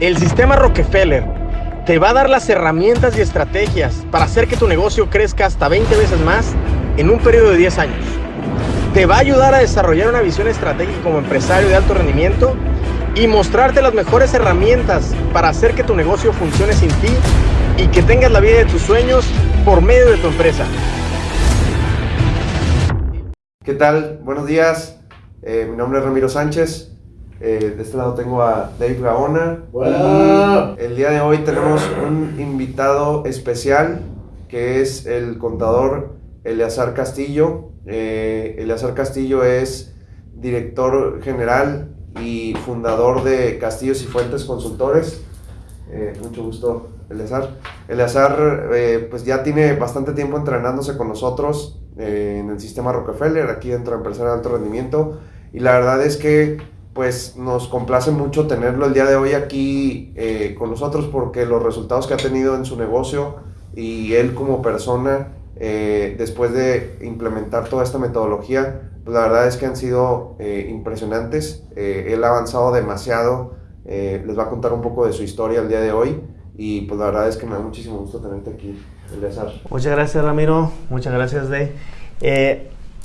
El sistema Rockefeller te va a dar las herramientas y estrategias para hacer que tu negocio crezca hasta 20 veces más en un periodo de 10 años. Te va a ayudar a desarrollar una visión estratégica como empresario de alto rendimiento y mostrarte las mejores herramientas para hacer que tu negocio funcione sin ti y que tengas la vida de tus sueños por medio de tu empresa. ¿Qué tal? Buenos días. Eh, mi nombre es Ramiro Sánchez. Eh, de este lado tengo a Dave Gaona. Hola. El día de hoy tenemos un invitado especial que es el contador Eleazar Castillo. Eh, Eleazar Castillo es director general y fundador de Castillos y Fuentes Consultores. Eh, mucho gusto, Eleazar. Eleazar eh, pues ya tiene bastante tiempo entrenándose con nosotros en el sistema Rockefeller, aquí dentro de Empresario de Alto Rendimiento. Y la verdad es que pues nos complace mucho tenerlo el día de hoy aquí eh, con nosotros porque los resultados que ha tenido en su negocio y él como persona eh, después de implementar toda esta metodología, pues la verdad es que han sido eh, impresionantes. Él ha avanzado demasiado. les va a contar un poco de su historia el día de hoy y pues la verdad es que me da muchísimo gusto tenerte aquí, Eleazar. Muchas gracias, Ramiro. Muchas gracias, Day.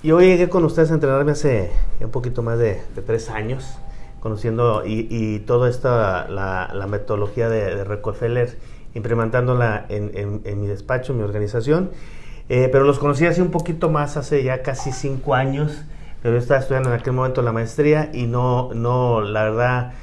Yo llegué con ustedes a entrenarme hace un poquito más de, de tres años, conociendo y, y toda esta, la, la metodología de, de Rockefeller, implementándola en, en- en mi despacho, en mi organización. Eh, pero los conocí hace un poquito más, hace ya casi cinco años. Pero yo estaba estudiando en aquel momento la maestría y no, no, la verdad,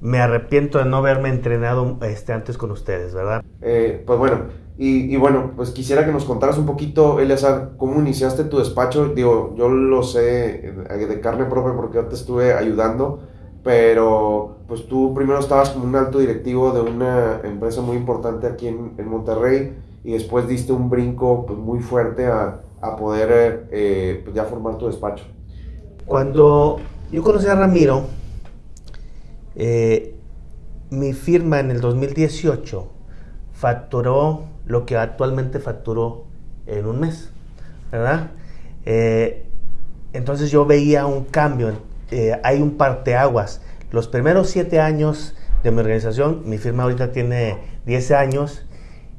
me arrepiento de no haberme entrenado este, antes con ustedes, ¿verdad? Eh, pues bueno, y, y bueno, pues quisiera que nos contaras un poquito, Eleazar, cómo iniciaste tu despacho. Digo, yo lo sé de carne propia porque yo te estuve ayudando, pero pues tú primero estabas como un alto directivo de una empresa muy importante aquí en, en Monterrey y después diste un brinco pues, muy fuerte a, a poder eh, pues, ya formar tu despacho. Cuando yo conocí a Ramiro, eh, mi firma en el 2018 facturó lo que actualmente facturó en un mes, ¿verdad? Eh, entonces yo veía un cambio, eh, hay un parteaguas. Los primeros siete años de mi organización, mi firma ahorita tiene 10 años,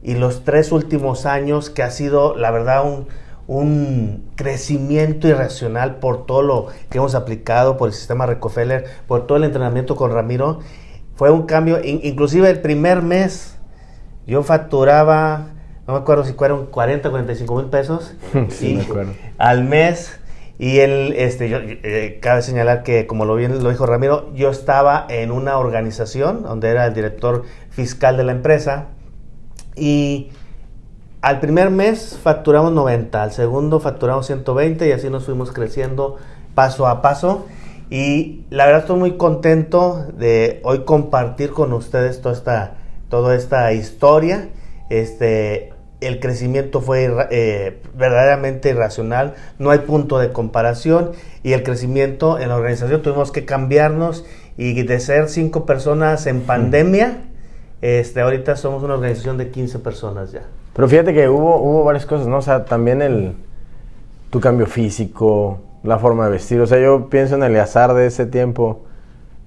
y los tres últimos años que ha sido, la verdad, un, un crecimiento irracional por todo lo que hemos aplicado, por el sistema Rockefeller, por todo el entrenamiento con Ramiro, fue un cambio, in- inclusive el primer mes yo facturaba, no me acuerdo si fueron 40, 45 mil pesos Sí, y- me acuerdo. al mes. Y él, este, yo, eh, cabe señalar que, como lo bien lo dijo Ramiro, yo estaba en una organización donde era el director fiscal de la empresa y al primer mes facturamos 90, al segundo facturamos 120 y así nos fuimos creciendo paso a paso. Y la verdad estoy muy contento de hoy compartir con ustedes toda esta, toda esta historia. Este, el crecimiento fue eh, verdaderamente irracional, no hay punto de comparación y el crecimiento en la organización tuvimos que cambiarnos y de ser cinco personas en pandemia, este, ahorita somos una organización de 15 personas ya. Pero fíjate que hubo, hubo varias cosas, ¿no? O sea, también el tu cambio físico, la forma de vestir. O sea, yo pienso en el azar de ese tiempo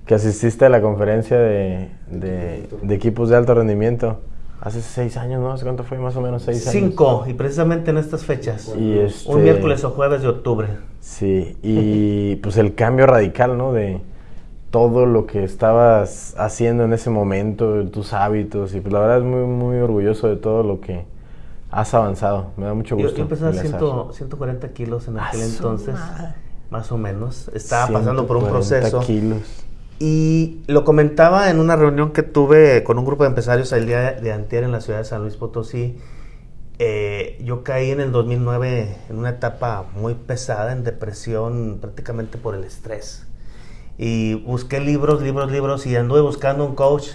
que asististe a la conferencia de, de- de equipos de alto rendimiento. Hace seis años, ¿no? ¿Hace cuánto fue? Más o menos seis años. Cinco, y precisamente en estas fechas. Y este- Un miércoles o jueves de octubre. Sí, y pues el cambio radical, ¿no? De todo lo que estabas haciendo en ese momento, tus hábitos, y pues la verdad es muy, muy orgulloso de todo lo que has avanzado. Me da mucho Yo, gusto. yo pesaba Eleazar. 100 140 kilos en ¡A aquel entonces, madre! más o menos. Estaba pasando por un 140 proceso. kilos. Y lo comentaba en una reunión que tuve con un grupo de empresarios el día de antier en la ciudad de San Luis Potosí. Eh, yo caí en el 2009 en una etapa muy pesada, en depresión, prácticamente por el estrés. Y busqué libros, libros, libros y anduve buscando un coach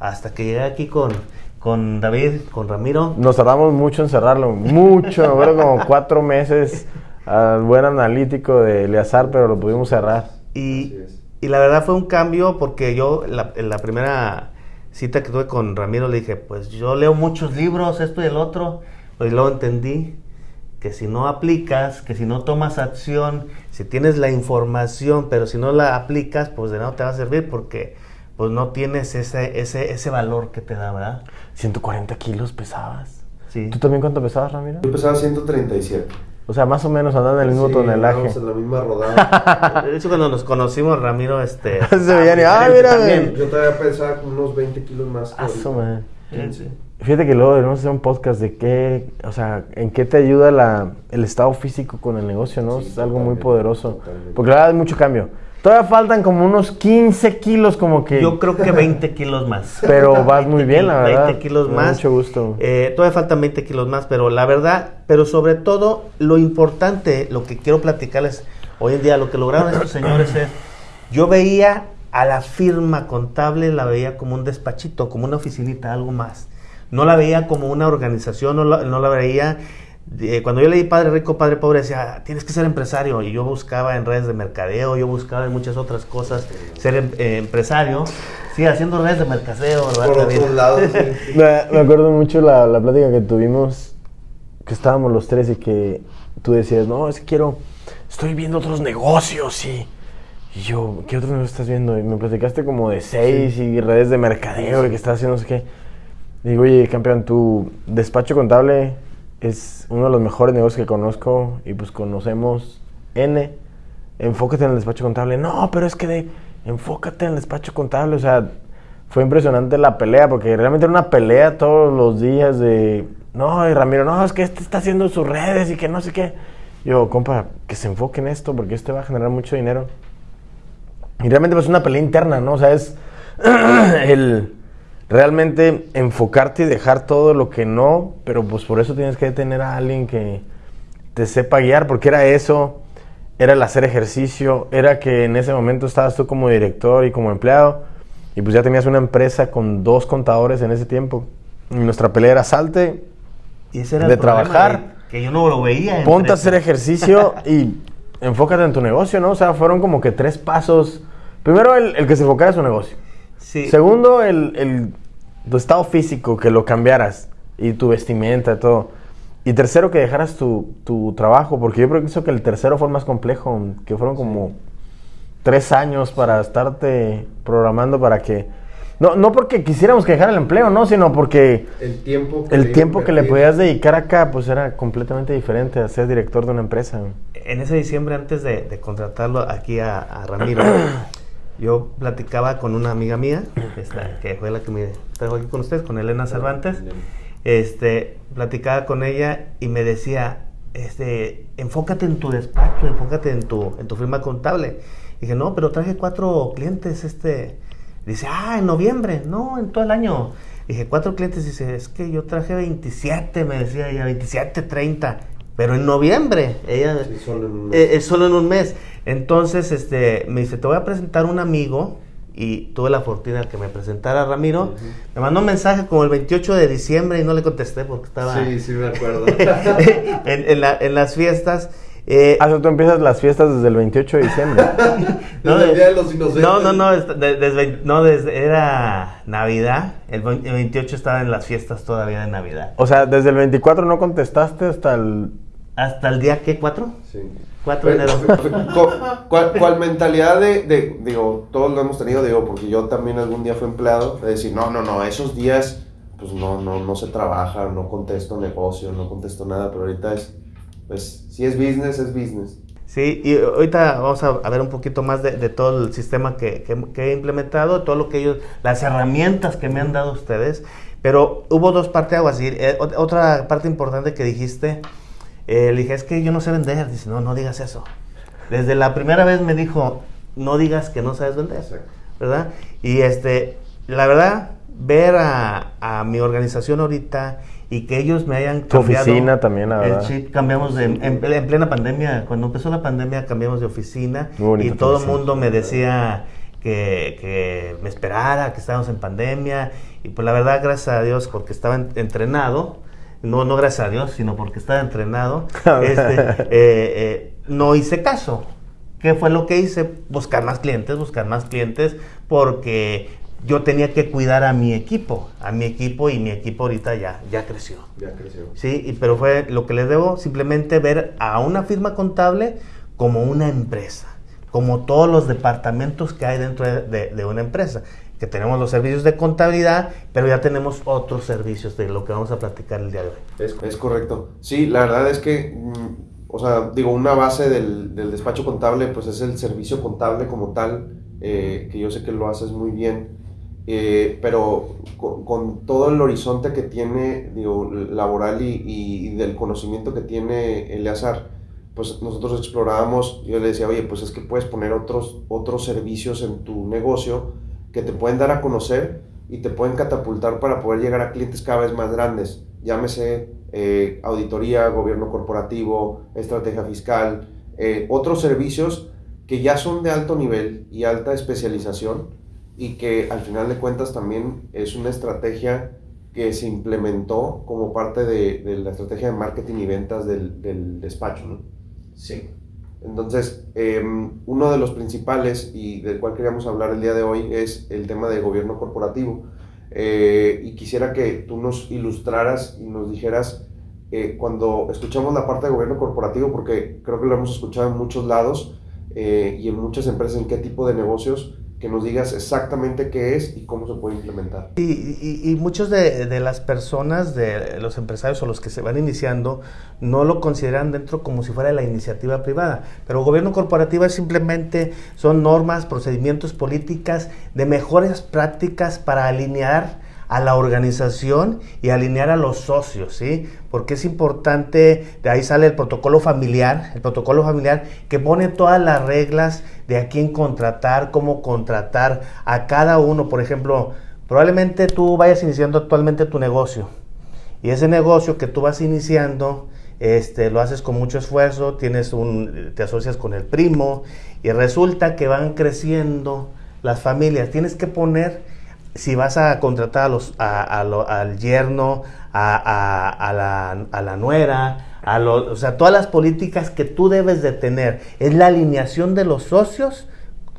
hasta que llegué aquí con, con David, con Ramiro. Nos tardamos mucho en cerrarlo, mucho, acuerdo como cuatro meses al buen analítico de Eleazar, pero lo pudimos cerrar. Y, Así es. Y la verdad fue un cambio porque yo la, en la primera cita que tuve con Ramiro le dije, pues yo leo muchos libros, esto y el otro, pues luego entendí que si no aplicas, que si no tomas acción, si tienes la información, pero si no la aplicas, pues de nada te va a servir porque pues no tienes ese, ese, ese valor que te da, ¿verdad? 140 kilos pesabas. Sí. ¿Tú también cuánto pesabas, Ramiro? Yo pesaba 137. O sea, más o menos andando en el mismo Sí, tonelaje. en la misma rodada. De hecho, cuando nos conocimos, Ramiro, este... Se veían ah, mira. Yo todavía pesaba como unos 20 kilos más. que Ah, su ahorita. madre. Sí, sí. Fíjate que luego debemos hacer un podcast de qué, o sea, en qué te ayuda la, el estado físico con el negocio, ¿no? Sí, es algo muy poderoso. totalmente. Porque la verdad hay mucho cambio. Todavía faltan como unos 15 kilos como que... Yo creo que 20 kilos más. Pero vas muy bien, la 20 verdad. kilos Me da más. Mucho gusto. Eh, todavía faltan 20 kilos más, pero la verdad, pero sobre todo, lo importante, lo que quiero platicarles hoy en día, lo que lograron estos señores es, yo veía a la firma contable, la veía como un despachito, como una oficinita, algo más. No la veía como una organización, no la, no la veía... eh, cuando yo leí Padre Rico, Padre Pobre, decía, tienes que ser empresario. Y yo buscaba en redes de mercadeo, yo buscaba en muchas otras cosas ser em- eh, empresario. Sí, haciendo redes de mercadeo, ¿verdad? Por otros lados. sí. Me, me acuerdo mucho la, la plática que tuvimos, que estábamos los tres y que tú decías, no, es que quiero, estoy viendo otros negocios y, y yo, ¿qué otros negocios estás viendo? Y me platicaste como de seis y redes de mercadeo y que estás haciendo no sé qué. Digo, oye, campeón, tu despacho contable es uno de los mejores negocios que conozco y pues conocemos N. Enfócate en el despacho contable. No, pero es que de, enfócate en el despacho contable. O sea, fue impresionante la pelea porque realmente era una pelea todos los días de, no, y Ramiro, no, es que este está haciendo sus redes y que no sé qué. Yo, compa, que se enfoque en esto porque esto va a generar mucho dinero. Y realmente pues es una pelea interna, ¿no? O sea, es el realmente enfocarte y dejar todo lo que no, pero pues por eso tienes que tener a alguien que te sepa guiar, porque era eso, era el hacer ejercicio, era que en ese momento estabas tú como director y como empleado, y pues ya tenías una empresa con dos contadores en ese tiempo. Y nuestra pelea era salte, Y ese era el de trabajar, de- que yo no lo veía. en ponte a hacer ejercicio y enfócate en tu negocio, ¿no? O sea, fueron como que tres pasos. Primero, el, el que se enfocara en su negocio. Sí. Segundo, el, el- tu estado físico, que lo cambiaras. Y tu vestimenta, todo. Y tercero, que dejaras tu, tu trabajo. Porque yo pienso que el tercero fue el más complejo. Que fueron como tres años para estarte programando para que... No, no porque quisiéramos que dejara el empleo, no, sino porque El tiempo el le tiempo que le podías dedicar acá, pues era completamente diferente a ser director de una empresa. En ese diciembre, antes de, de contratarlo aquí a, a Ramiro, yo platicaba con una amiga mía, esta, que fue la que me trajo aquí con ustedes, con Elena Cervantes. Este, platicaba con ella y me decía, este, enfócate en tu despacho, enfócate en tu, en tu firma contable. dije, no, pero traje cuatro clientes, este. Dice, ah, en noviembre, no, en todo el año. Dije, cuatro clientes, dice, es que yo traje 27, me decía ella, 27, 30, pero en noviembre, ella, Sí, solo en un mes. eh, eh, solo en un mes. Entonces, este, me dice, te voy a presentar un amigo, y tuve la fortuna de que me presentara Ramiro. Me mandó un mensaje como el 28 de diciembre y no le contesté porque estaba Sí, sí me acuerdo. en, en la- en las fiestas. Eh, Ah, tú empiezas las fiestas desde el 28 de diciembre. No, Desde el Día de los Inocentes. No, no, no, desde, no, desde, era Navidad, el 28 estaba en las fiestas todavía de Navidad. O sea, desde el 24 no contestaste hasta el... ¿Hasta el día qué? ¿4? Sí. 4 de enero. Co- ¿Cuál, cuál mentalidad de, de- digo, todos lo hemos tenido, digo, porque yo también algún día fui empleado, de decir, no, no, no, esos días, pues no, no, no se trabaja, no contesto negocio, no contesto nada, pero ahorita es, pues, si es business, es business. Sí, y ahorita vamos a, ver un poquito más de, de todo el sistema que, que- que he implementado, todo lo que ellos, las herramientas que me han dado ustedes. Pero hubo dos partes aguas. Y, eh, ot- otra parte importante que dijiste, eh, le dije, es que yo no sé vender. Dice, no, no digas eso. Desde la primera vez me dijo, no digas que no sabes vender. ¿verdad? Y este, la verdad, ver a, a mi organización ahorita y que ellos me hayan Tu cambiado oficina también, la el verdad. chip, cambiamos de, en, en plena pandemia, cuando empezó la pandemia cambiamos de oficina y tu todo el mundo me decía que, que me esperara, que estábamos en pandemia y pues la verdad, gracias a Dios, porque estaba en- entrenado, no, no gracias a Dios, sino porque estaba entrenado, este, eh, eh, no hice caso. ¿Qué fue lo que hice? Buscar más clientes, buscar más clientes, porque yo tenía que cuidar a mi equipo, a mi equipo y mi equipo ahorita ya, ya creció. Ya creció. Sí, y- pero fue lo que les debo, simplemente ver a una firma contable como una empresa, como todos los departamentos que hay dentro de, de- de una empresa. Que tenemos los servicios de contabilidad, pero ya tenemos otros servicios de lo que vamos a platicar el día de hoy. Es, es correcto. Sí, la verdad es que, mm, o sea, digo, una base del, del, despacho contable, pues es el servicio contable como tal, eh, que yo sé que lo haces muy bien, eh, pero con, con, todo el horizonte que tiene, digo, laboral y, y, y del conocimiento que tiene Eleazar, pues nosotros explorábamos, yo le decía, oye, pues es que puedes poner otros, otros servicios en tu negocio que te pueden dar a conocer y te pueden catapultar para poder llegar a clientes cada vez más grandes. Llámese eh, auditoría, gobierno corporativo, estrategia fiscal, eh, otros servicios que ya son de alto nivel y alta especialización y que al final de cuentas también es una estrategia que se implementó como parte de, de la estrategia de marketing y ventas del, del despacho. ¿no? Sí. Entonces, eh, uno de los principales y del cual queríamos hablar el día de hoy es el tema de gobierno corporativo. Eh, y quisiera que tú nos ilustraras y nos dijeras, eh, cuando escuchamos la parte de gobierno corporativo, porque creo que lo hemos escuchado en muchos lados eh, y en muchas empresas, en qué tipo de negocios, que nos digas exactamente qué es y cómo se puede implementar. Y, y, muchos de, de, las personas, de los empresarios o los que se van iniciando, no lo consideran dentro como si fuera la iniciativa privada. Pero gobierno corporativo es simplemente son normas, procedimientos, políticas de mejores prácticas para alinear a la organización y alinear a los socios, ¿sí? Porque es importante, de ahí sale el protocolo familiar, el protocolo familiar que pone todas las reglas de a quién contratar, cómo contratar a cada uno. Por ejemplo, probablemente tú vayas iniciando actualmente tu negocio y ese negocio que tú vas iniciando, este, lo haces con mucho esfuerzo, tienes un, te asocias con el primo y resulta que van creciendo las familias. Tienes que poner si vas a contratar a los, a, al yerno, a, la, a, la, nuera, a lo, o sea, todas las políticas que tú debes de tener. Es la alineación de los socios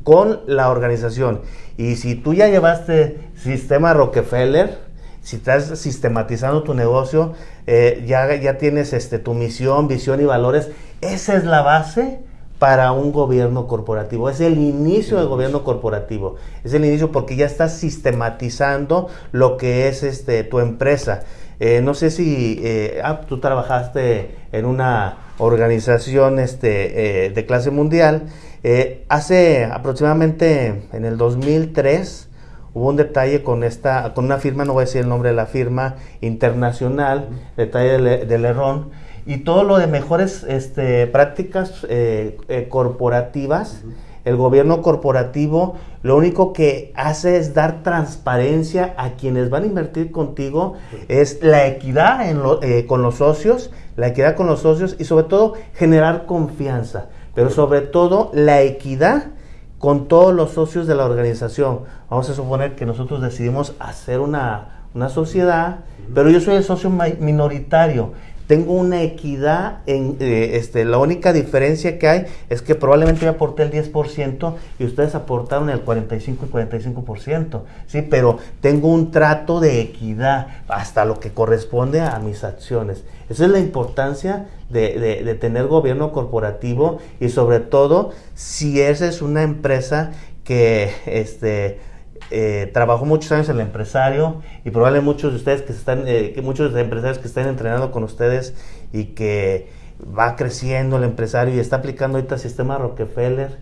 con la organización. Y si tú ya llevaste sistema Rockefeller, si estás sistematizando tu negocio, eh, ya, ya tienes este, tu misión, visión y valores, esa es la base para un gobierno corporativo. Es el inicio del gobierno corporativo. Es el inicio porque ya estás sistematizando lo que es este, tu empresa. Eh, no sé si eh, ah, tú trabajaste en una organización este, eh, de clase mundial. Eh, hace aproximadamente en el 2003 hubo un detalle con esta, con una firma, no voy a decir el nombre de la firma internacional, detalle del, del error y todo lo de mejores este, prácticas eh, eh, corporativas. Uh -huh. El gobierno corporativo lo único que hace es dar transparencia a quienes van a invertir contigo, uh -huh. es la equidad en lo, eh, con los socios, la equidad con los socios y sobre todo generar confianza, pero sobre todo la equidad con todos los socios de la organización. Vamos a suponer que nosotros decidimos hacer una, una sociedad, pero yo soy el socio minoritario tengo una equidad en eh, este la única diferencia que hay es que probablemente yo aporté el 10% y ustedes aportaron el 45 y 45%, sí, pero tengo un trato de equidad hasta lo que corresponde a mis acciones. Esa es la importancia de, de, de tener gobierno corporativo y sobre todo si esa es una empresa que este eh, trabajó muchos años en el empresario y probablemente muchos de ustedes que están, eh, que muchos de empresarios que están entrenando con ustedes y que va creciendo el empresario y está aplicando ahorita el sistema Rockefeller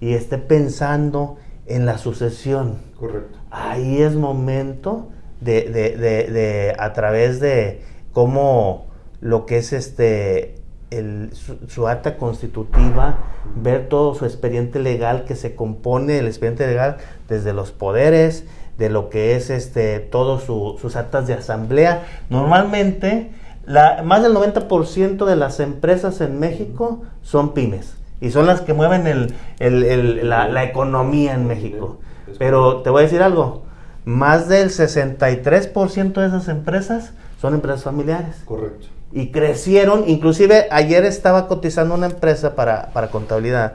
y esté pensando en la sucesión. Correcto. Ahí es momento de, de, de, de a través de cómo lo que es este el, su, acta constitutiva, ver todo su expediente legal que se compone, el expediente legal desde los poderes, de lo que es este, todos su, sus actas de asamblea. Normalmente, la, más del 90% de las empresas en México son pymes y son las que mueven el, el, el, la, la, economía en México. Pero te voy a decir algo, más del 63% de esas empresas son empresas familiares. Correcto y crecieron. Inclusive ayer estaba cotizando una empresa para, para contabilidad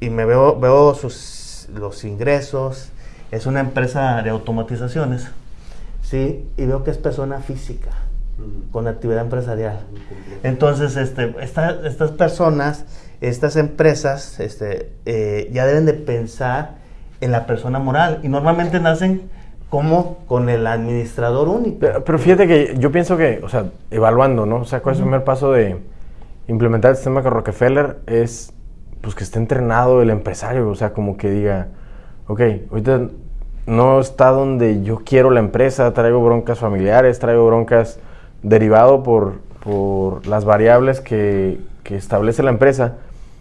y me veo, veo sus, los ingresos. Es una empresa de automatizaciones, ¿sí? Y veo que es persona física con actividad empresarial. Entonces, este, esta, estas personas, estas empresas, este, eh, ya deben de pensar en la persona moral y normalmente nacen como con el administrador único. Pero, fíjate que yo pienso que, o sea, evaluando, ¿no? O sea, ¿cuál es el primer paso de implementar el sistema con Rockefeller? Es, pues, que esté entrenado el empresario, o sea, como que diga, ok, ahorita no está donde yo quiero la empresa, traigo broncas familiares, traigo broncas derivado por, por las variables que, que establece la empresa.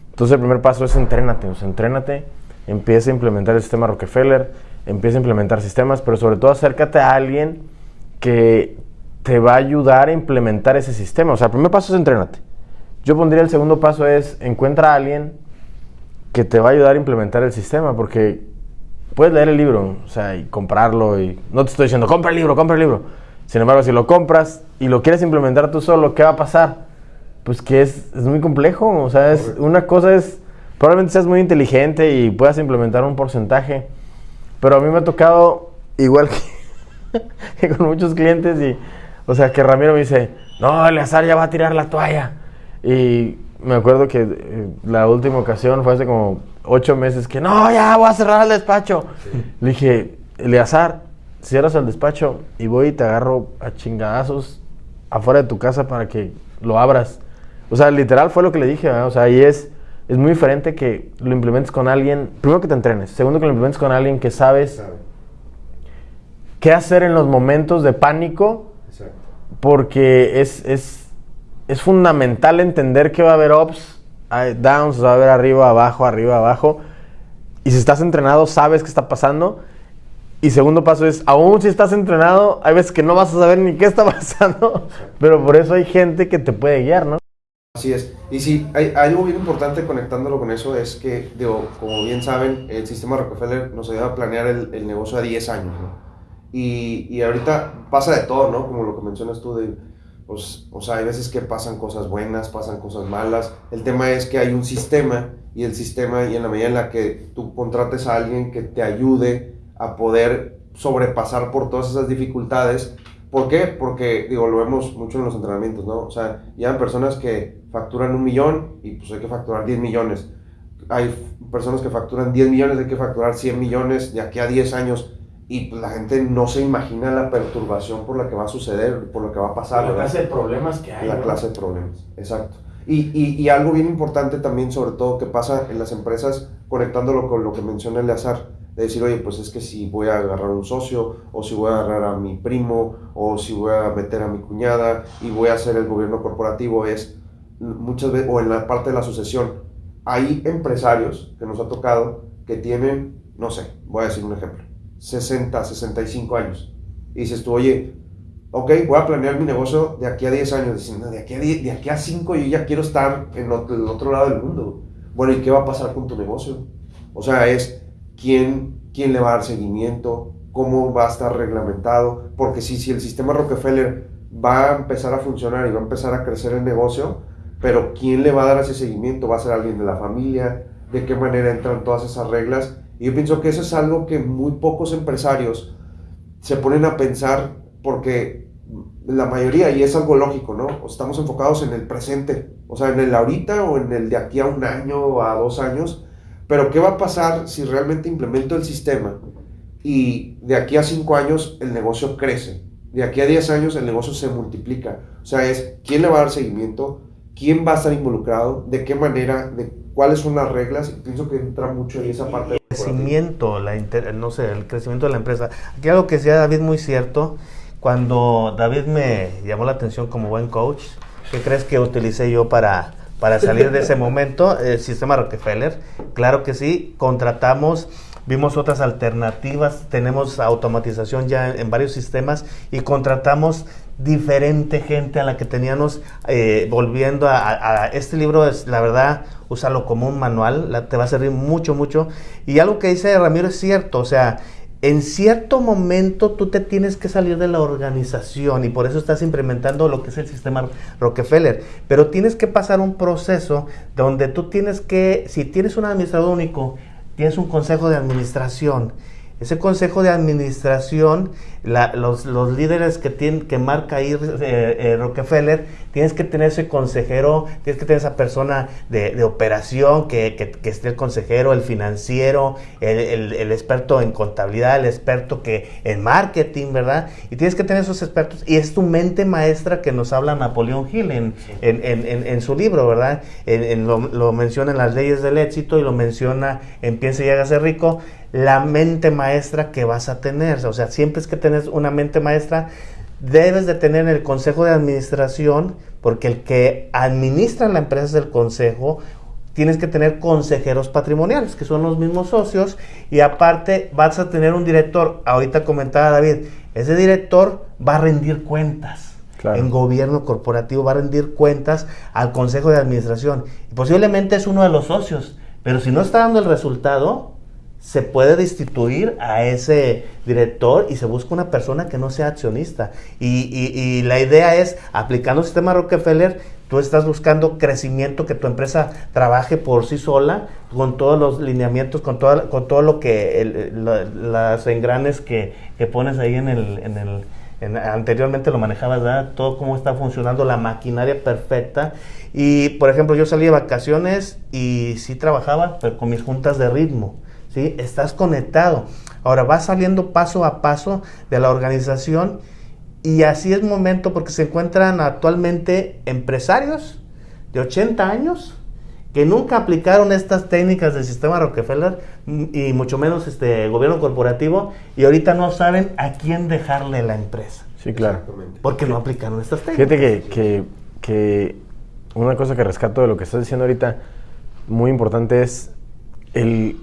Entonces el primer paso es entrénate, o sea, entrénate, empieza a implementar el sistema Rockefeller, empieza a implementar sistemas, pero sobre todo acércate a alguien que te va a ayudar a implementar ese sistema. O sea, el primer paso es entrénate. Yo pondría el segundo paso es encuentra a alguien que te va a ayudar a implementar el sistema, porque puedes leer el libro, o sea, y comprarlo, y no te estoy diciendo, compra el libro, compra el libro. Sin embargo, si lo compras y lo quieres implementar tú solo, ¿qué va a pasar? Pues que es, es muy complejo, o sea, es, una cosa es, probablemente seas muy inteligente y puedas implementar un porcentaje, pero a mí me ha tocado, igual que, con muchos clientes, y, o sea, que Ramiro me dice, no, Eleazar ya va a tirar la toalla. Y me acuerdo que eh, la última ocasión fue hace como ocho meses que, no, ya voy a cerrar el despacho. Le dije, Eleazar, cierras el despacho y voy y te agarro a chingadazos afuera de tu casa para que lo abras. O sea, literal fue lo que le dije, o sea, y es es muy diferente que lo implementes con alguien, primero que te entrenes, segundo que lo implementes con alguien que sabes qué hacer en los momentos de pánico, porque es, es, es, fundamental entender que va a haber ups, downs, va a haber arriba, abajo, arriba, abajo, y si estás entrenado sabes qué está pasando. Y segundo paso es, aún si estás entrenado, hay veces que no vas a saber ni qué está pasando, pero por eso hay gente que te puede guiar, ¿no? Así es. Y sí, hay, algo bien importante conectándolo con eso es que, digo, como bien saben, el sistema Rockefeller nos ayuda a planear el, el negocio a 10 años, ¿no? Y, y, ahorita pasa de todo, ¿no? Como lo que mencionas tú, de, pues, o sea, hay veces que pasan cosas buenas, pasan cosas malas. El tema es que hay un sistema y el sistema, y en la medida en la que tú contrates a alguien que te ayude a poder sobrepasar por todas esas dificultades, ¿Por qué? Porque, digo, lo vemos mucho en los entrenamientos, ¿no? O sea, ya personas que facturan un millón y pues hay que facturar 10 millones. Hay personas que facturan 10 millones, hay que facturar 100 millones de aquí a 10 años y pues, la gente no se imagina la perturbación por la que va a suceder, por lo que va a pasar. La clase de problemas que hay. La clase de problemas, exacto. Y, y, y, algo bien importante también, sobre todo, que pasa en las empresas, conectándolo con lo que menciona Eleazar, de decir, oye, pues es que si voy a agarrar un socio, o si voy a agarrar a mi primo, o si voy a meter a mi cuñada y voy a hacer el gobierno corporativo, es muchas veces, o en la parte de la sucesión, hay empresarios que nos ha tocado que tienen, no sé, voy a decir un ejemplo, 60, 65 años. Y dices tú, oye, ok, voy a planear mi negocio de aquí a 10 años. Diciendo, de aquí a, de aquí a 5 yo ya quiero estar en el otro lado del mundo. Bueno, ¿y qué va a pasar con tu negocio? O sea, es quién, quién le va a dar seguimiento, cómo va a estar reglamentado. Porque si, si el sistema Rockefeller va a empezar a funcionar y va a empezar a crecer el negocio, pero ¿quién le va a dar ese seguimiento? ¿Va a ser alguien de la familia? ¿De qué manera entran todas esas reglas? Y yo pienso que eso es algo que muy pocos empresarios se ponen a pensar porque la mayoría, y es algo lógico, ¿no? Estamos enfocados en el presente, o sea, en el ahorita o en el de aquí a un año o a dos años, pero ¿qué va a pasar si realmente implemento el sistema y de aquí a cinco años el negocio crece? De aquí a diez años el negocio se multiplica. O sea, es quién le va a dar seguimiento, quién va a estar involucrado, de qué manera, de cuáles son las reglas. Y pienso que entra mucho en esa parte. El crecimiento, la no sé, el crecimiento de la empresa. Aquí algo que decía David muy cierto. Cuando David me llamó la atención como buen coach, ¿qué crees que utilicé yo para, para salir de ese momento? El sistema Rockefeller. Claro que sí, contratamos vimos otras alternativas, tenemos automatización ya en varios sistemas y contratamos diferente gente a la que teníamos eh, volviendo a, este libro es la verdad úsalo como un manual te va a servir mucho mucho y algo que dice Ramiro es cierto o sea en cierto momento tú te tienes que salir de la organización y por eso estás implementando lo que es el sistema Rockefeller. Pero tienes que pasar un proceso donde tú tienes que si tienes un administrador único tienes un consejo de administración Ese consejo de administración, los, líderes que, tienen, que marca ahí eh, eh, Rockefeller, tienes que tener ese consejero, tienes que tener esa persona de, operación, que, que, esté el consejero, el financiero, el, el, experto en contabilidad, el experto que en marketing, ¿verdad? Y tienes que tener esos expertos. Y es tu mente maestra que nos habla Napoleón Hill en, en, en, en su libro, ¿verdad? Lo, lo, menciona en las leyes del éxito y lo menciona en Piense y hágase rico la mente maestra que vas a tener. O sea, siempre es que tenés una mente maestra, debes de tener el consejo de administración, porque el que administra la empresa es el consejo. Tienes que tener consejeros patrimoniales, que son los mismos socios, y aparte vas a tener un director. Ahorita comentaba David, ese director va a rendir cuentas. En gobierno corporativo va a rendir cuentas al consejo de administración. Posiblemente es uno de los socios, pero si no está dando el resultado, se puede destituir a ese director y se busca una persona que no sea accionista. Y, la idea es, aplicando el sistema Rockefeller, tú estás buscando crecimiento, que tu empresa trabaje por sí sola, con todos los lineamientos, con, toda, con todo lo que, las engranes que, pones ahí en el... En el anteriormente lo manejabas, ¿verdad? Todo cómo está funcionando la maquinaria perfecta. Y, por ejemplo, yo salí de vacaciones y sí trabajaba, pero con mis juntas de ritmo. ¿Sí? Estás conectado. Ahora vas saliendo paso a paso de la organización y así es momento porque se encuentran actualmente empresarios de 80 años que nunca aplicaron estas técnicas del sistema Rockefeller y mucho menos este gobierno corporativo y ahorita no saben a quién dejarle la empresa. Sí, claro. Porque no aplicaron estas técnicas. Fíjate que, que, que una cosa que rescato de lo que estás diciendo ahorita muy importante es el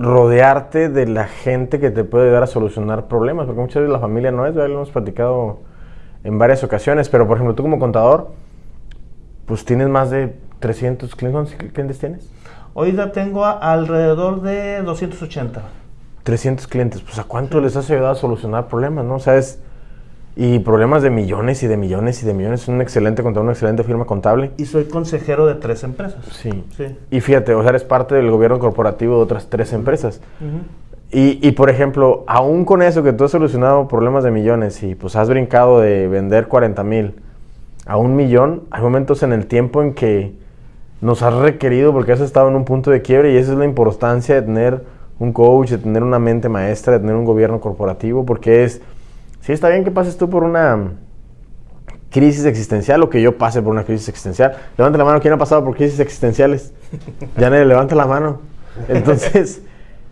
rodearte de la gente que te puede ayudar a solucionar problemas, porque muchas veces la familia no es, ya lo hemos platicado en varias ocasiones, pero por ejemplo tú como contador, pues tienes más de 300 clientes, ¿cuántos clientes tienes? Hoy ya tengo alrededor de 280. 300 clientes, pues ¿a cuánto les has ayudado a solucionar problemas, no? O sea, es y problemas de millones y de millones y de millones. Es un excelente contador, una excelente firma contable. Y soy consejero de tres empresas. Sí. sí. Y fíjate, o sea, eres parte del gobierno corporativo de otras tres empresas. y, y, por ejemplo, aún con eso que tú has solucionado problemas de millones y pues has brincado de vender 40 mil a un millón, hay momentos en el tiempo en que nos has requerido porque has estado en un punto de quiebre y esa es la importancia de tener un coach, de tener una mente maestra, de tener un gobierno corporativo, porque es Sí, está bien que pases tú por una crisis existencial o que yo pase por una crisis existencial. Levanta la mano, ¿quién ha pasado por crisis existenciales? Ya nadie levanta la mano. Entonces,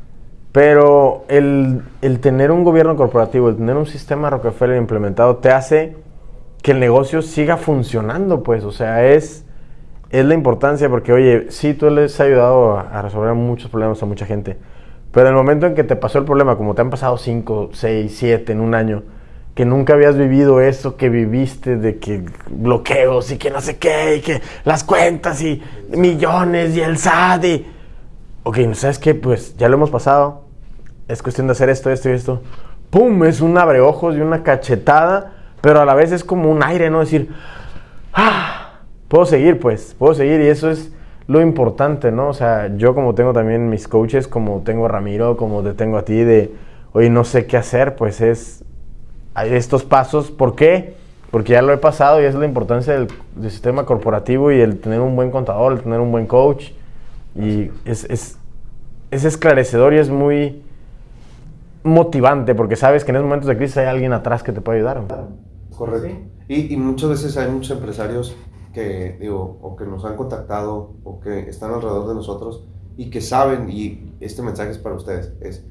pero el, tener un gobierno corporativo, el tener un sistema Rockefeller implementado, te hace que el negocio siga funcionando, pues. O sea, es, es la importancia porque, oye, sí, tú les has ayudado a, a resolver muchos problemas a mucha gente. Pero en el momento en que te pasó el problema, como te han pasado 5, 6, 7 en un año, que nunca habías vivido eso que viviste de que bloqueos y que no sé qué, y que las cuentas y millones y el SAT y... Ok, ¿sabes qué? Pues ya lo hemos pasado. Es cuestión de hacer esto, esto y esto. ¡Pum! Es un abreojos y una cachetada, pero a la vez es como un aire, ¿no? Decir, ¡ah! Puedo seguir, pues, puedo seguir y eso es lo importante, ¿no? O sea, yo como tengo también mis coaches, como tengo a Ramiro, como te tengo a ti, de, oye, no sé qué hacer, pues es estos pasos. ¿Por qué? Porque ya lo he pasado y es la importancia del, sistema corporativo y el tener un buen contador, el tener un buen coach. Y es, es, es, esclarecedor y es muy motivante porque sabes que en esos momentos de crisis hay alguien atrás que te puede ayudar. Correcto. Y, y, muchas veces hay muchos empresarios que, digo, o que nos han contactado o que están alrededor de nosotros y que saben, y este mensaje es para ustedes, es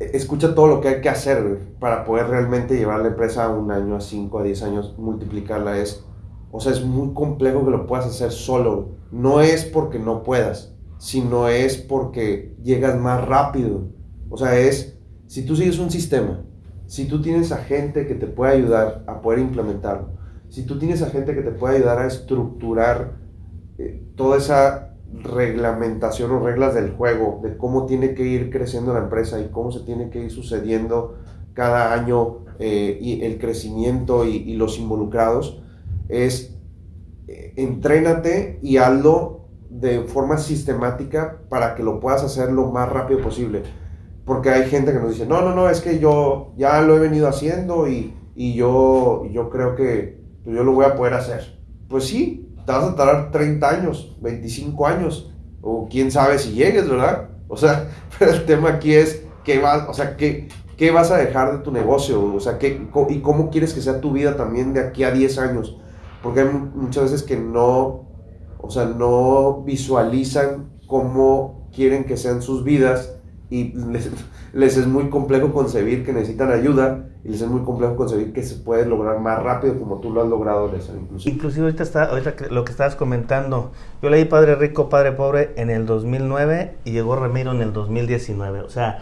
escucha todo lo que hay que hacer para poder realmente llevar la empresa a un año, a 5, a 10 años, multiplicarla. Es, o sea, es muy complejo que lo puedas hacer solo. No es porque no puedas, sino es porque llegas más rápido. O sea, es, si tú sigues un sistema, si tú tienes a gente que te puede ayudar a poder implementarlo, si tú tienes a gente que te puede ayudar a estructurar eh, toda esa reglamentación o reglas del juego, de cómo tiene que ir creciendo la empresa y cómo se tiene que ir sucediendo cada año eh, y el crecimiento y, los involucrados, es eh, entrénate y hazlo de forma sistemática para que lo puedas hacer lo más rápido posible. porque hay gente que nos dice, no, no, no, es que yo ya lo he venido haciendo y, y yo, yo creo que yo lo voy a poder hacer. Pues sí, te vas a tardar 30 años, 25 años, o quién sabe si llegues, ¿verdad? O sea, pero el tema aquí es, ¿qué vas, o sea, qué, qué vas a dejar de tu negocio? O sea, ¿qué, ¿y cómo quieres que sea tu vida también de aquí a 10 años? Porque hay muchas veces que no, o sea, no visualizan cómo quieren que sean sus vidas y les, es muy complejo concebir que necesitan ayuda y les es muy complejo concebir que se puede lograr más rápido como tú lo has logrado, inclusive. Inclusive ahorita, está, ahorita lo que estabas comentando, yo leí Padre Rico, Padre Pobre en el 2009 y llegó Ramiro en el 2019, o sea,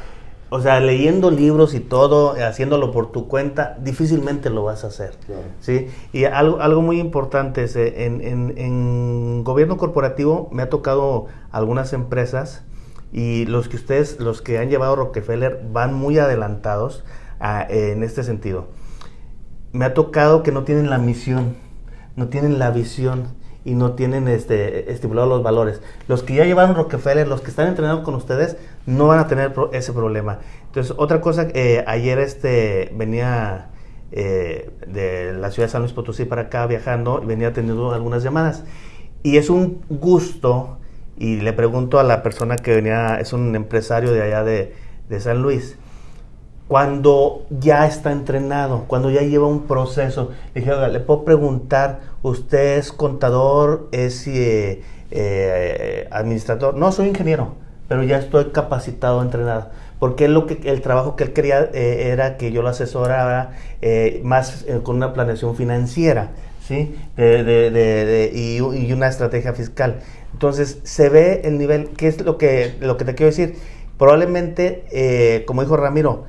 o sea, leyendo libros y todo, haciéndolo por tu cuenta, difícilmente lo vas a hacer. ¿sí? Y algo, algo muy importante es, eh, en, en, en gobierno corporativo me ha tocado algunas empresas y los que ustedes, los que han llevado Rockefeller, van muy adelantados en este sentido. Me ha tocado que no tienen la misión, no tienen la visión y no tienen este, estipulados los valores. Los que ya llevaron Rockefeller, los que están entrenando con ustedes, no van a tener ese problema. Entonces, otra cosa, eh, ayer este, venía eh, de la ciudad de San Luis Potosí para acá viajando y venía teniendo algunas llamadas. Y es un gusto y le pregunto a la persona que venía, es un empresario de allá de, San Luis, cuando ya está entrenado, cuando ya lleva un proceso, le dije, le puedo preguntar, ¿usted es contador, es eh, eh, administrador? No, soy ingeniero, pero ya estoy capacitado, entrenado. Porque lo que, el trabajo que él quería eh, era que yo lo asesorara más con una planeación financiera, ¿sí? De, y, y una estrategia fiscal. Entonces, se ve el nivel, ¿qué es lo que, lo que te quiero decir? Probablemente, eh, como dijo Ramiro,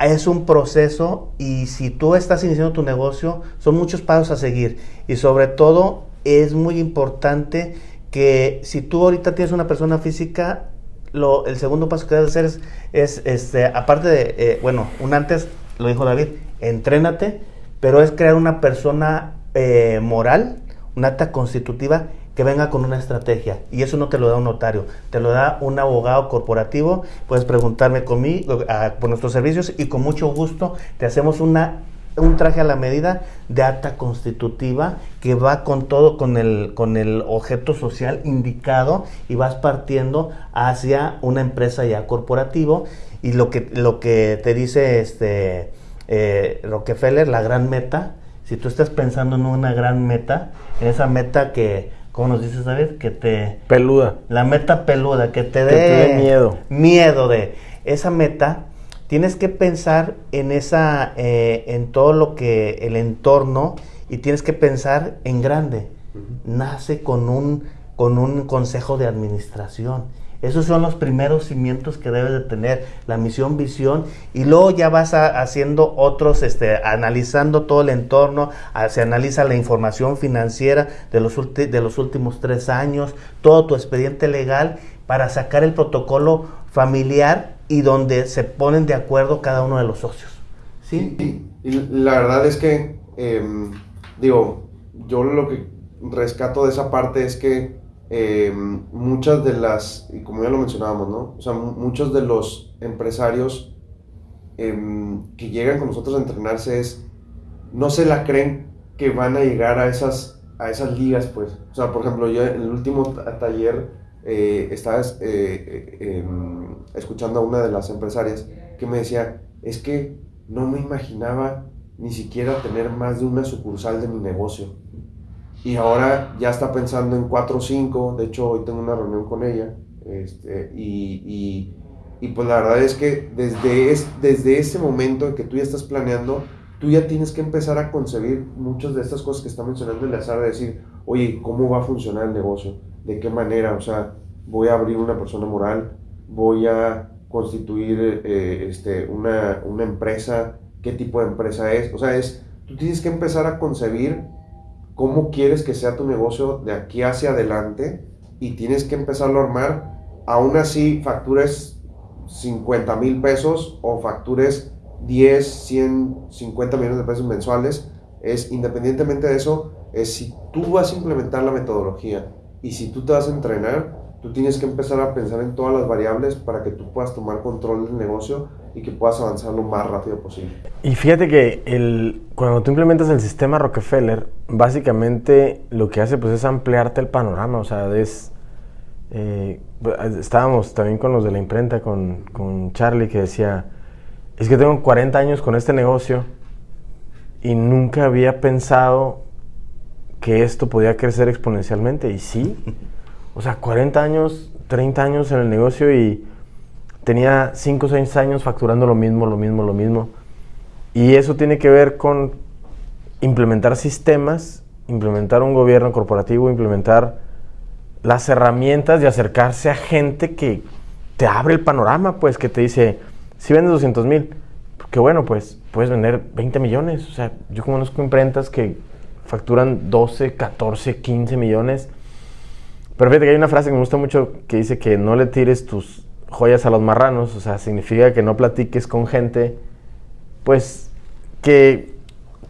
es un proceso y si tú estás iniciando tu negocio, son muchos pasos a seguir. Y sobre todo, es muy importante que si tú ahorita tienes una persona física, lo, el segundo paso que debes hacer es, este, aparte de, eh, bueno, un antes, lo dijo David, entrénate, pero es crear una persona eh, moral, una acta constitutiva que venga con una estrategia. Y eso no te lo da un notario, te lo da un abogado corporativo. Puedes preguntarme conmigo, por nuestros servicios y con mucho gusto te hacemos una un traje a la medida de acta constitutiva que va con todo, con el, con el objeto social indicado y vas partiendo hacia una empresa ya corporativo y lo que, lo que te dice este eh, Rockefeller, la gran meta, si tú estás pensando en una gran meta, en esa meta que ¿Cómo nos dices, David? Que te... Peluda. La meta peluda, que te dé... miedo. Miedo de esa meta. Tienes que pensar en esa, eh, en todo lo que, el entorno, y tienes que pensar en grande. Nace con un, con un consejo de administración esos son los primeros cimientos que debes de tener, la misión, visión, y luego ya vas haciendo otros, este, analizando todo el entorno, se analiza la información financiera de los, de los últimos tres años, todo tu expediente legal para sacar el protocolo familiar y donde se ponen de acuerdo cada uno de los socios. ¿Sí? Y la verdad es que, em, digo, yo lo que rescato de esa parte es que Em, muchas de las, y como ya lo mencionábamos, ¿no? O sea, muchos de los empresarios em, que llegan con nosotros a entrenarse es, no se la creen que van a llegar a esas, a esas ligas, pues. O sea, por ejemplo, yo en el último taller eh, estaba eh, eh, em, escuchando a una de las empresarias que me decía, es que no me imaginaba ni siquiera tener más de una sucursal de mi negocio y ahora ya está pensando en 4 o 5, de hecho hoy tengo una reunión con ella, este, y, y, y, pues la verdad es que desde, es, desde ese momento en que tú ya estás planeando, tú ya tienes que empezar a concebir muchas de estas cosas que está mencionando Eleazar, de decir, oye, ¿cómo va a funcionar el negocio? ¿De qué manera? O sea, voy a abrir una persona moral, voy a constituir eh, este, una, una empresa, qué tipo de empresa es, o sea, es, tú tienes que empezar a concebir cómo quieres que sea tu negocio de aquí hacia adelante y tienes que empezarlo a armar. Aún así, factures 50 mil pesos o factures 10, 100, 50 millones de pesos mensuales, es independientemente de eso, es si tú vas a implementar la metodología y si tú te vas a entrenar, Tú tienes que empezar a pensar en todas las variables para que tú puedas tomar control del negocio y que puedas avanzar lo más rápido posible. Y fíjate que el, cuando tú implementas el sistema Rockefeller, básicamente lo que hace pues es ampliarte el panorama, o sea, es... Eh, estábamos también con los de la imprenta, con, con Charlie, que decía, es que tengo 40 años con este negocio y nunca había pensado que esto podía crecer exponencialmente. Y sí, o sea, 40 años, 30 años en el negocio y tenía 5 o 6 años facturando lo mismo, lo mismo, lo mismo. Y eso tiene que ver con implementar sistemas, implementar un gobierno corporativo, implementar las herramientas de acercarse a gente que te abre el panorama, pues que te dice, si vendes 200 mil, que bueno, pues puedes vender 20 millones. O sea, yo conozco imprentas que facturan 12, 14, 15 millones. Pero fíjate que hay una frase que me gusta mucho que dice que no le tires tus joyas a los marranos, o sea, significa que no platiques con gente, pues, que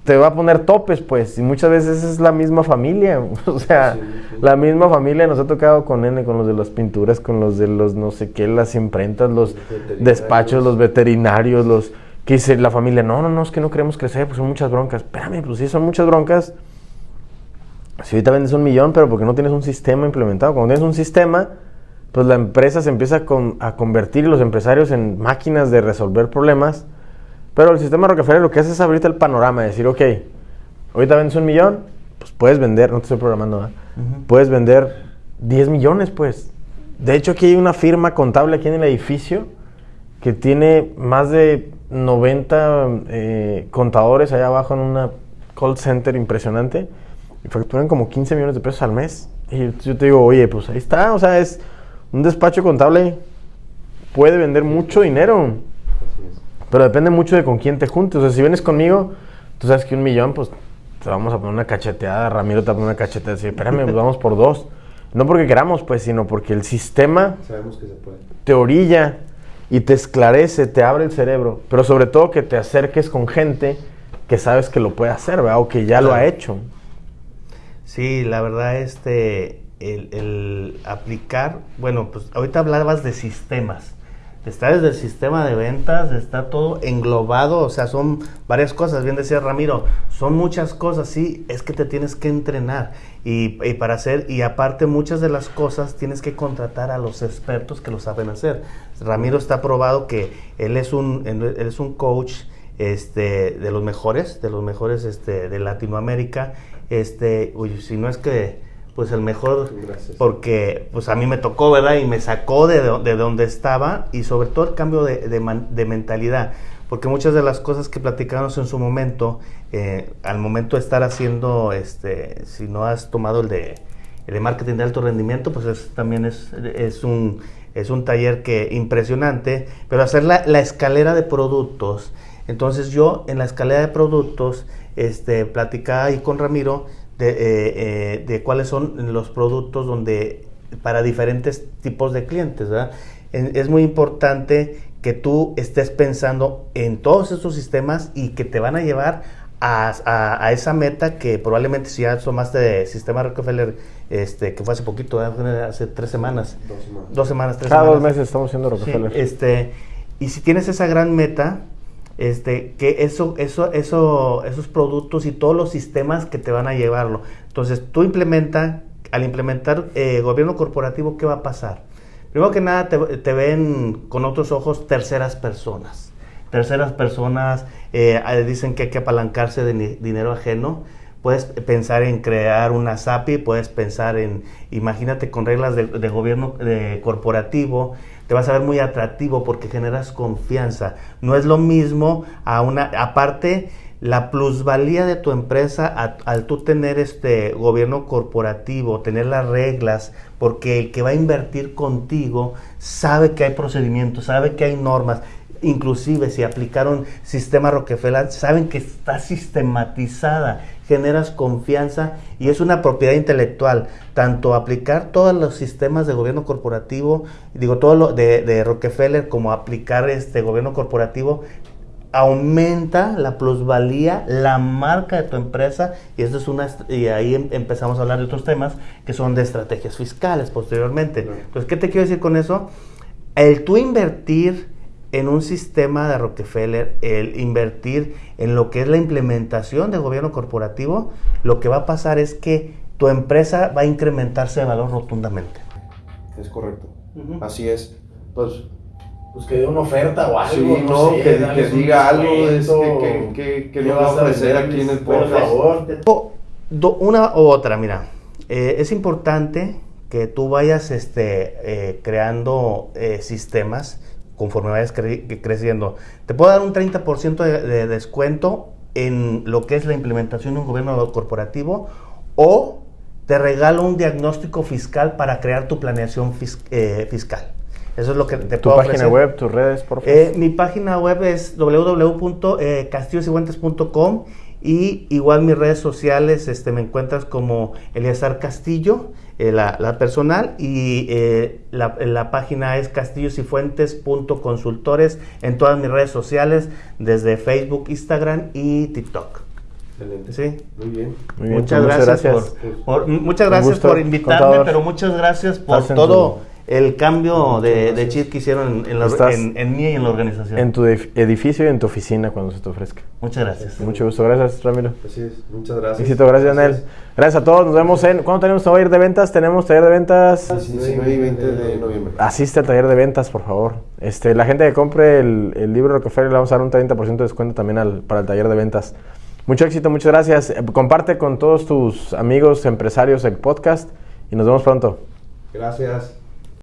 te va a poner topes, pues, y muchas veces es la misma familia, o sea, la misma familia nos ha tocado con N, con los de las pinturas, con los de los no sé qué, las imprentas, los despachos, los veterinarios, los que dice la familia, no, no, no, es que no queremos crecer, pues son muchas broncas. Espérame, pues sí, son muchas broncas. Si ahorita vendes un millón, pero porque no tienes un sistema implementado. Cuando tienes un sistema, pues la empresa se empieza a, convertir los empresarios en máquinas de resolver problemas. Pero el sistema Rockefeller lo que hace es abrirte el panorama, decir, ok, ahorita vendes un millón, pues puedes vender, no te estoy programando, puedes vender 10 millones, pues. De hecho, aquí hay una firma contable aquí en el edificio que tiene más de 90 eh, contadores allá abajo en una call center impresionante y facturan como 15 millones de pesos al mes. Y yo te digo, oye, pues ahí está, o sea, es un despacho contable puede vender mucho dinero. Pero depende mucho de con quién te juntes. O sea, si vienes conmigo, tú sabes que un millón, pues te vamos a poner una cacheteada. Ramiro te va a poner una cacheteada. Así, espérame, pues vamos por dos. No porque queramos, pues, sino porque el sistema Sabemos que se puede. te orilla y te esclarece, te abre el cerebro. Pero sobre todo que te acerques con gente que sabes que lo puede hacer, ¿verdad? O que ya lo ha hecho. Sí, la verdad, este, el, aplicar, bueno, pues ahorita hablabas de sistemas. Está desde el sistema de ventas, está todo englobado, o sea, son varias cosas, bien decía Ramiro, son muchas cosas, sí, es que te tienes que entrenar y, para hacer, y aparte muchas de las cosas tienes que contratar a los expertos que lo saben hacer. Ramiro está probado que él es un, él es un coach este, de los mejores, de los mejores este, de Latinoamérica, este, uy, si no es que pues el mejor, porque pues a mí me tocó, ¿verdad? Y me sacó de, de donde estaba y sobre todo el cambio de, de, mentalidad, porque muchas de las cosas que platicamos en su momento, eh, al momento de estar haciendo, este, si no has tomado el de, el de marketing de alto rendimiento, pues también es, es, un, es un taller que impresionante, pero hacer la, la escalera de productos, entonces yo en la escalera de productos, este, platicaba ahí con Ramiro, de, eh, eh, de, cuáles son los productos donde para diferentes tipos de clientes. es muy importante que tú estés pensando en todos estos sistemas y que te van a llevar a, esa meta que probablemente si ya tomaste de sistema Rockefeller, este, que fue hace poquito, hace tres semanas. Dos semanas. tres Cada dos meses estamos haciendo Rockefeller. este, y si tienes esa gran meta, este, que eso, eso, eso, esos productos y todos los sistemas que te van a llevarlo. Entonces, tú implementa, al implementar eh, gobierno corporativo, ¿qué va a pasar? Primero que nada, te, ven con otros ojos terceras personas. Terceras personas eh, dicen que hay que apalancarse de dinero ajeno. Puedes pensar en crear una SAPI, puedes pensar en, imagínate con reglas de, gobierno corporativo, vas a ver muy atractivo porque generas confianza. No es lo mismo a una, aparte, la plusvalía de tu empresa al tú tener este gobierno corporativo, tener las reglas, porque el que va a invertir contigo sabe que hay procedimientos, sabe que hay normas, inclusive si aplicaron sistema Rockefeller, saben que está sistematizada, generas confianza y es una propiedad intelectual. Tanto aplicar todos los sistemas de gobierno corporativo, digo todo lo de, Rockefeller, como aplicar este gobierno corporativo, aumenta la plusvalía, la marca de tu empresa y eso es una y ahí em- empezamos a hablar de otros temas que son de estrategias fiscales posteriormente. Entonces, ¿qué te quiero decir con eso? El tú invertir en un sistema de Rockefeller, el invertir en lo que es la implementación de gobierno corporativo, lo que va a pasar es que tu empresa va a incrementarse de valor rotundamente. Es correcto. Así es. Pues Pues que dé una oferta o algo. Sí, no, sé, que, diga algo, descuento, que, que, que, que ¿qué nos va a ofrecer aquí en el Por podcast. favor. O do- una u otra, mira, eh, es importante que tú vayas este, eh, creando eh, sistemas conforme vayas cre- creciendo. Te puedo dar un 30% de, de descuento en lo que es la implementación de un gobierno corporativo o te regalo un diagnóstico fiscal para crear tu planeación fis- eh, fiscal. Eso es lo que te Tu puedo página ofrecer. web, tus redes, por favor. Eh, mi página web es www.castillosyguentes.com y igual mis redes sociales este, me encuentras como Eleazar Castillo, eh, la, la personal, y eh, la, la página es castillosyfuentes.consultores en todas mis redes sociales, desde Facebook, Instagram y TikTok. Excelente. ¿Sí? Muy bien. Muy bien, muchas, pues, gracias, gracias. Por, por- muchas gracias gusto, por invitarme, contador. pero muchas gracias por Estás en todo el cambio de, de chip que hicieron en, la- en- en mí y en la organización. En tu edif- edificio y en tu oficina cuando se te ofrezca. Muchas gracias. Mucho gusto, gracias Ramiro. Así es. Muchas gracias. Éxito, gracias Daniel. Gracias a todos, nos vemos en... ¿Cuándo tenemos taller de ventas? Tenemos taller de ventas... 19 y 20 de noviembre. Asiste al taller de ventas, por favor. Este, la gente que compre el, el libro Rockefeller le vamos a dar un 30% de descuento también al- para el taller de ventas. Mucho éxito, muchas gracias. Eh, Comparte con todos tus amigos empresarios el podcast y nos vemos pronto. Gracias.